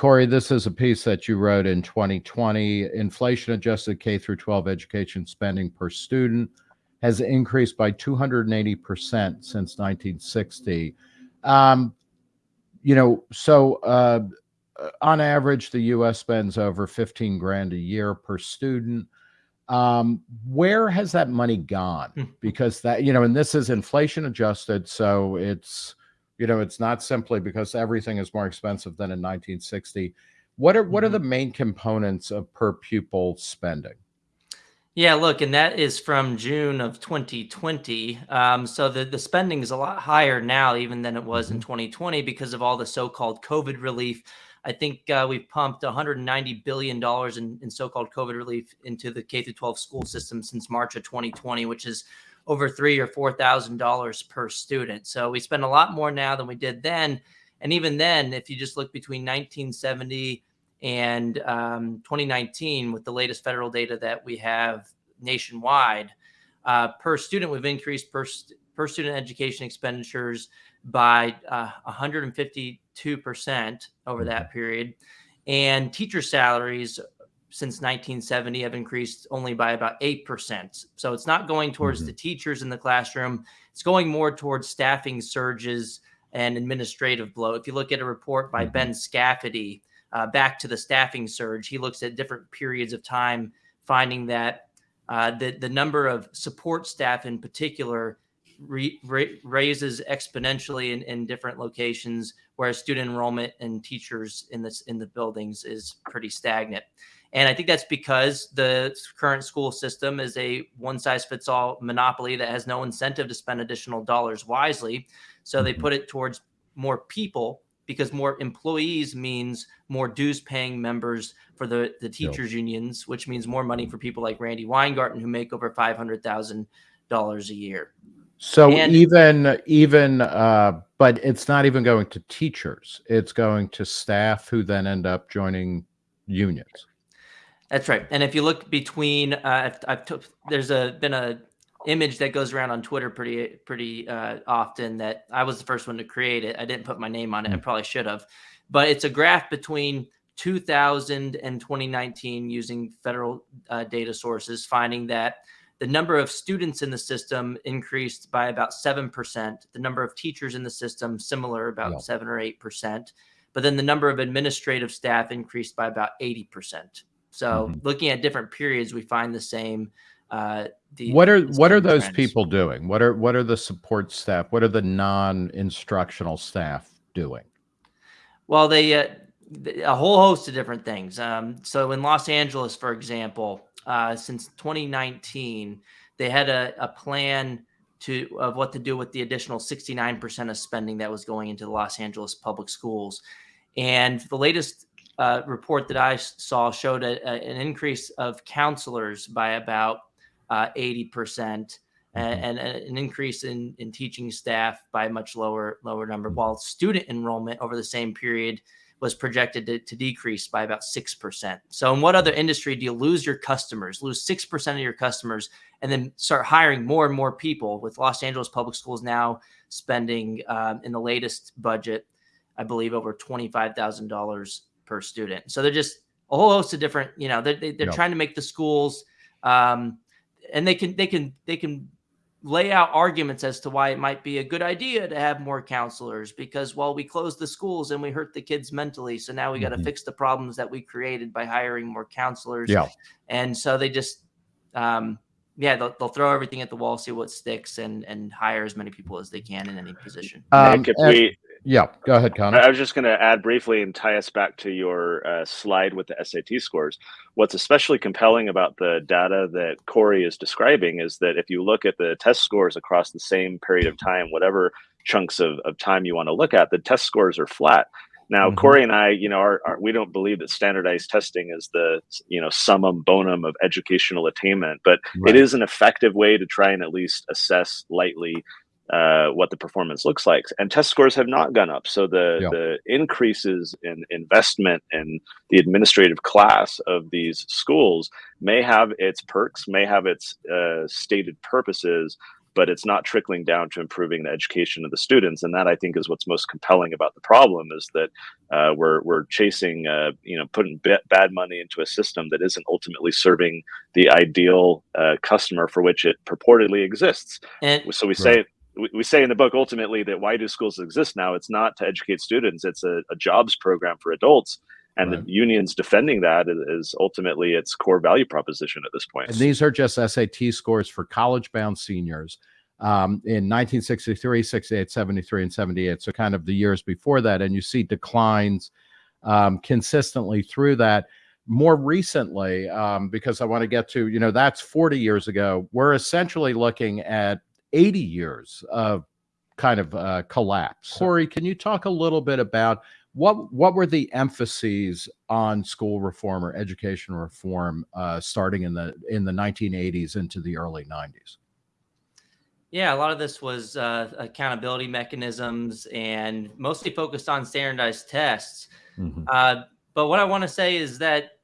Corey, this is a piece that you wrote in 2020. Inflation adjusted K through 12 education spending per student has increased by 280% since 1960. Um, you know, so uh, on average, the U.S. spends over 15 grand a year per student. Um, where has that money gone? Hmm. because that, you know, and this is inflation adjusted, so it's, you know, it's not simply because everything is more expensive than in 1960. What are what are mm-hmm. the main components of per pupil spending? Yeah, look, and that is from June of 2020. Um, so the, the spending is a lot higher now, even than it was mm-hmm. in 2020, because of all the so-called COVID relief. I think uh, we've pumped 190 billion dollars in, in so-called COVID relief into the K through 12 school system since March of 2020, which is over three or four thousand dollars per student. So we spend a lot more now than we did then. And even then, if you just look between 1970 and um, 2019, with the latest federal data that we have nationwide, uh, per student, we've increased per, per student education expenditures by uh, 152% over that mm-hmm. period. And teacher salaries since 1970 have increased only by about 8%. So it's not going towards mm -hmm. the teachers in the classroom. It's going more towards staffing surges and administrative blow. If you look at a report by mm -hmm. Ben Scafidi, uh, back to the staffing surge. He looks at different periods of time, finding that uh, the, the number of support staff in particular raises exponentially in, in different locations, whereas student enrollment and teachers in this in the buildings is pretty stagnant. And I think that's because the current school system is a one size fits all monopoly that has no incentive to spend additional dollars wisely. So they mm-hmm. put it towards more people because more employees means more dues paying members for the, the teachers unions, which means more money for people like Randi Weingarten who make over $500,000 a year. So and, even, even, uh, but it's not even going to teachers. It's going to staff who then end up joining unions. That's right. And if you look between, uh, I've, I've took, there's a, been a image that goes around on Twitter pretty pretty uh, often that I was the first one to create it. I didn't put my name on it. I hmm. probably should have. But it's a graph between 2000 and 2019 using federal uh, data sources, finding that the number of students in the system increased by about 7%. The number of teachers in the system, similar, about yeah. 7 or 8%. But then the number of administrative staff increased by about 80%. So mm -hmm. looking at different periods, we find the same uh, the, what are what are those trends. people doing? What are what are the support staff? What are the non-instructional staff doing? Well, they uh, a whole host of different things. Um, so in Los Angeles, for example, uh, since 2019, they had a, a plan to of what to do with the additional 69% of spending that was going into the Los Angeles public schools. And the latest uh, report that I saw showed a, a, an increase of counselors by about uh, 80%, mm-hmm. and, and, an increase in, in teaching staff by a much lower lower number, mm-hmm. while student enrollment over the same period was projected to, to decrease by about 6%. So in what other industry do you lose your customers, lose 6% of your customers, and then start hiring more and more people with Los Angeles Public Schools now spending um, in the latest budget, I believe over $25,000 per student. So they're just a whole host of different, you know, they're, they're yep. trying to make the schools um, and they can they can they can lay out arguments as to why it might be a good idea to have more counselors because well we closed the schools and we hurt the kids mentally so now we got to mm -hmm. fix the problems that we created by hiring more counselors yeah and so they just um yeah they'll, they'll throw everything at the wall see what sticks and and hire as many people as they can in any position um, Nick, if we yeah, go ahead, Connor. I was just going to add briefly and tie us back to your uh, slide with the SAT scores. What's especially compelling about the data that Corey is describing is that if you look at the test scores across the same period of time, whatever chunks of, of time you want to look at, the test scores are flat. Now, mm -hmm. Corey and I, you know, are, are, we don't believe that standardized testing is the, you know, summum bonum of educational attainment, but right. it is an effective way to try and at least assess lightly uh, what the performance looks like. And test scores have not gone up. So the, yeah. the increases in investment in the administrative class of these schools may have its perks, may have its uh, stated purposes, but it's not trickling down to improving the education of the students. And that I think is what's most compelling about the problem is that uh, we're we're chasing, uh, you know, putting b- bad money into a system that isn't ultimately serving the ideal uh, customer for which it purportedly exists. And So we Right. say we, we say in the book ultimately that why do schools exist now? It's not to educate students; it's a, a jobs program for adults. And Right. the unions defending that is, is ultimately its core value proposition at this point. And these are just SAT scores for college bound seniors um, in 1963, 68, 73, and 78. So, kind of the years before that. And you see declines um, consistently through that. More recently, um, because I want to get to, you know, that's 40 years ago, we're essentially looking at 80 years of kind of uh, collapse. Corey, can you talk a little bit about what what were the emphases on school reform or education reform uh, starting in the in the 1980s into the early 90s? Yeah, a lot of this was uh, accountability mechanisms and mostly focused on standardized tests. Uh, but what I want to say is that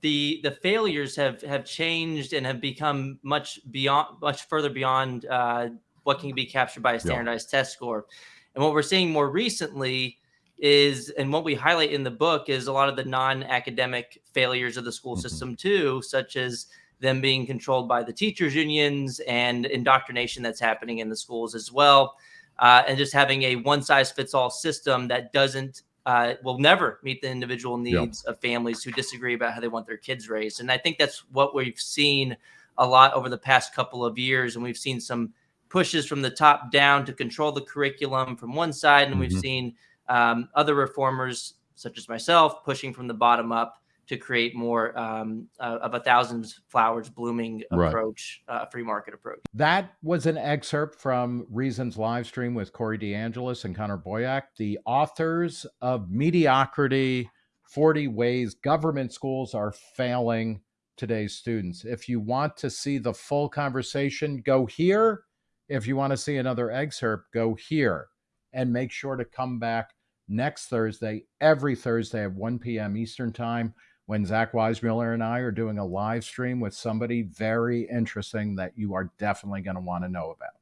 the the failures have have changed and have become much beyond much further beyond uh, what can be captured by a standardized test score. And what we're seeing more recently is, and what we highlight in the book is a lot of the non-academic failures of the school Mhm. system too, such as them being controlled by the teachers unions and indoctrination that's happening in the schools as well, uh, and just having a one-size-fits-all system that doesn't uh, will never meet the individual needs of families who disagree about how they want their kids raised. And I think that's what we've seen a lot over the past couple of years. And we've seen some pushes from the top down to control the curriculum from one side. And we've Mhm. seen um, other reformers, such as myself, pushing from the bottom up to create more um, uh, of a thousand flowers blooming Right. approach, uh, free market approach. That was an excerpt from Reasons live stream with Corey DeAngelis and Connor Boyack, the authors of Mediocrity 40 Ways Government Schools Are Failing Today's Students. If you want to see the full conversation, go here. If you want to see another excerpt, go here. And make sure to come back next Thursday, every Thursday at 1 p.m. Eastern Time when Zach Weissmueller and I are doing a live stream with somebody very interesting that you are definitely going to want to know about.